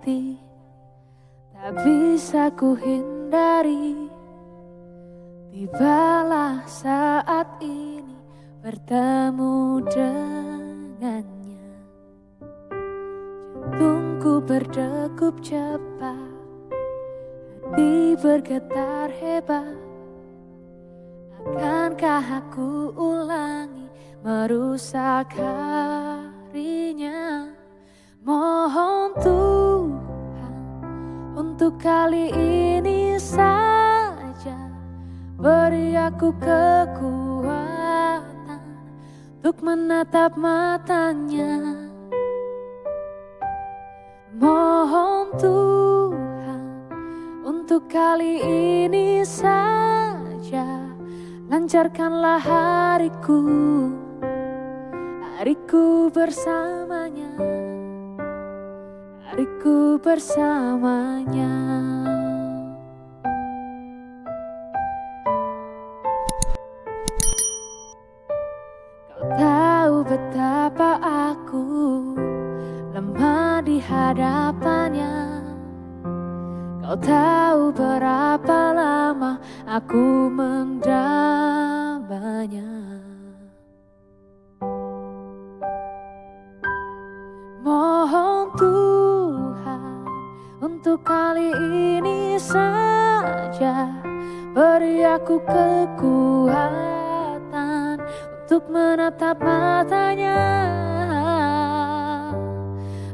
ganti Tak bisa ku hindari Tibalah saat ini bertemu dengannya. Jantungku berdegup cepat Hati bergetar hebat. Akankah aku ulangi merusak harinya? Mohon Tuhan untuk kali ini saja Beri aku kekuatan untuk menatap matanya. Mohon Tuhan untuk kali ini saja Lancarkanlah hariku. Hariku bersamanya Hariku bersamanya. Kau tahu betapa aku lemah di hadapannya. Kau tahu berapa lama aku mendambanya Mohon Tuhan untuk kali ini saja Beri aku kekuatan untuk menatap matanya.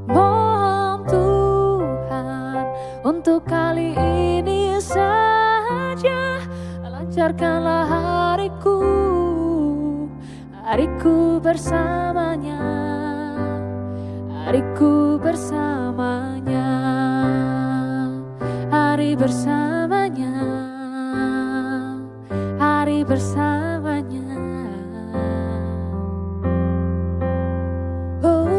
Mohon Tuhan untuk kali ini saja Lancarkanlah hariku Hariku bersamanya Hariku bersamanya bersamanya Hari bersamanya Oh,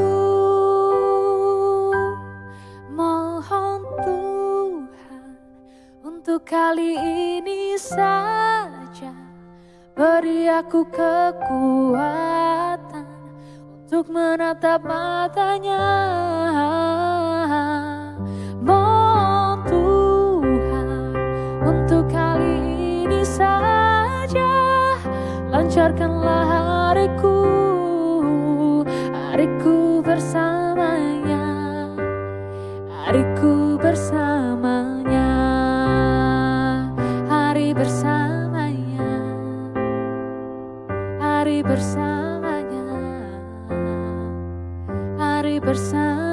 mohon Tuhan untuk kali ini saja beri aku kekuatan untuk menatap matanya. Lancarkanlah hariku, hariku bersamanya, hariku bersamanya, hari bersamanya, hari bersamanya, hari bersamanya.